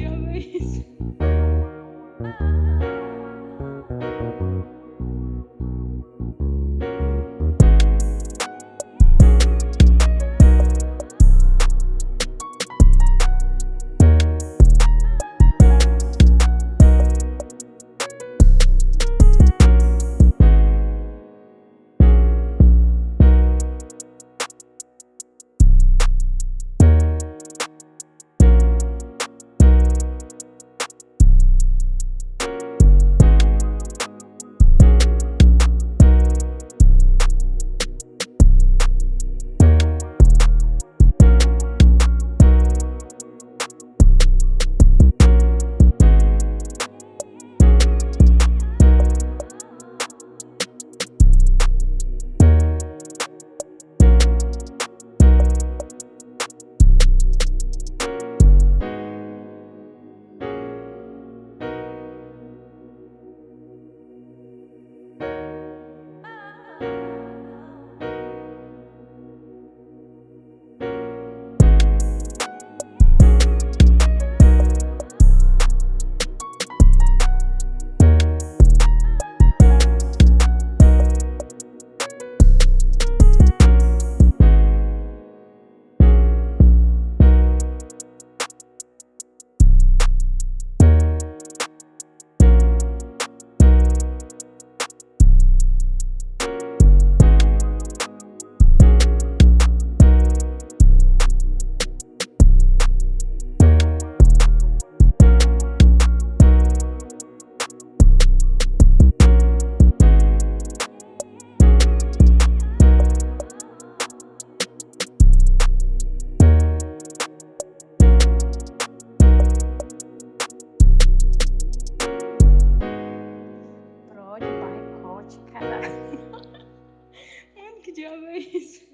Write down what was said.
böyle. odiava vez.